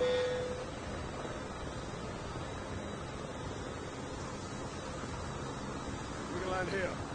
We can land here.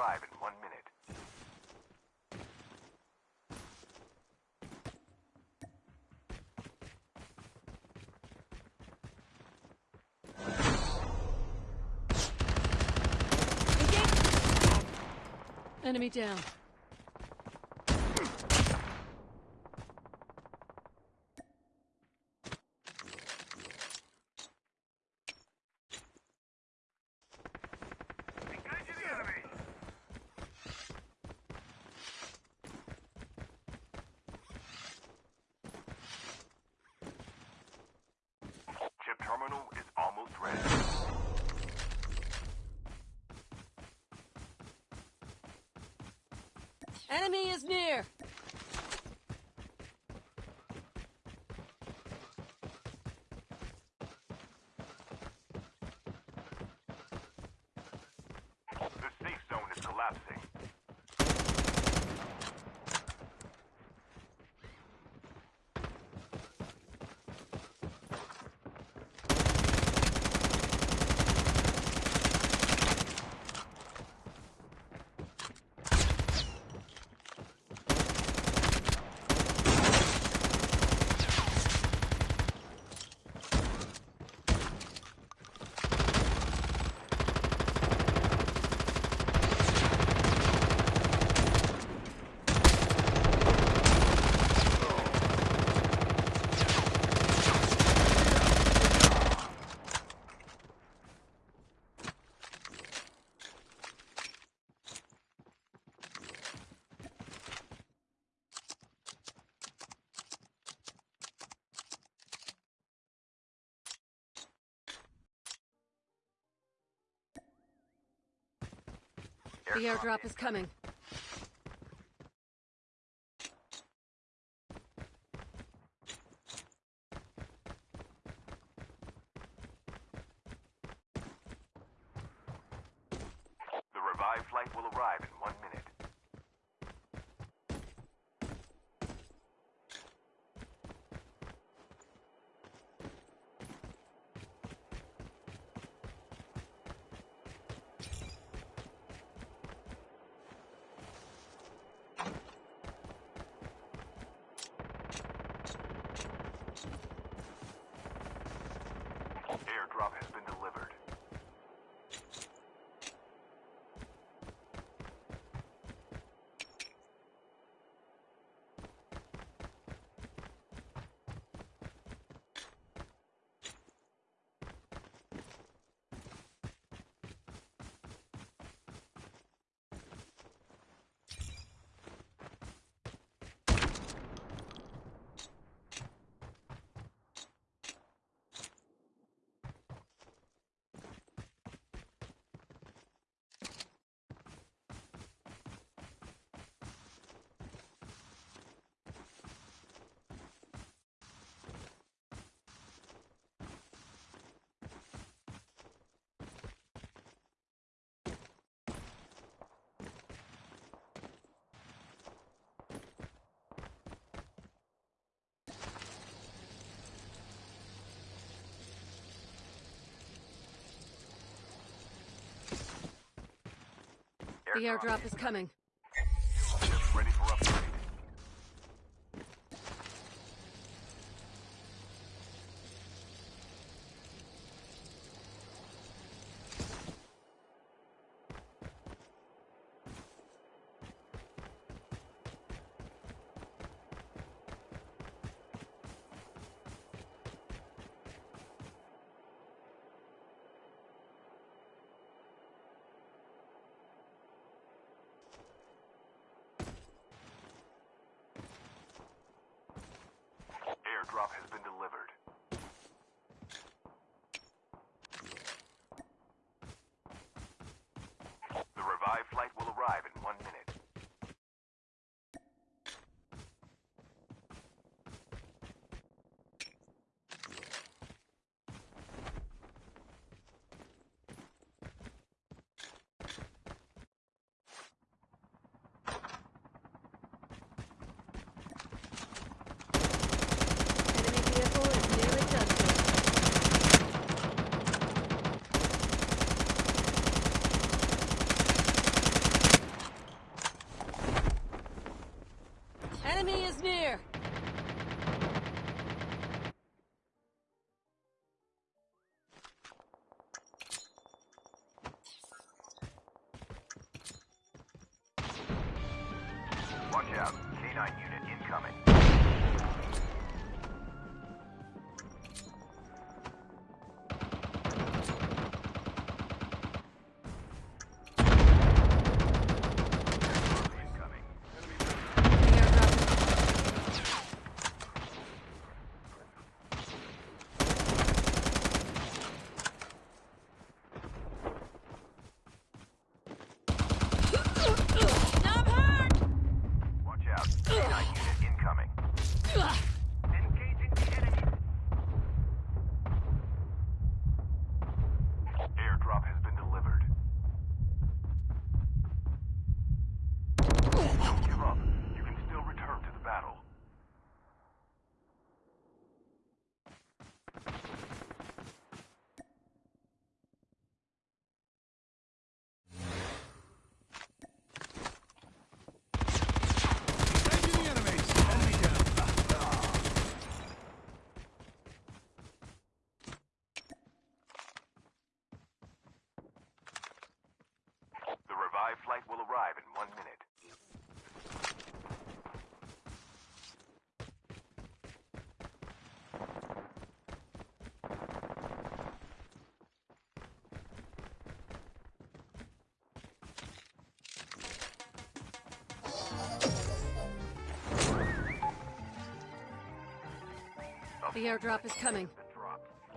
Arrive in one minute. Enemy down. Enemy is near. The safe zone is collapsing. The airdrop is coming. The airdrop is coming. airdrop has Watch out. K-9 unit incoming. The airdrop is coming.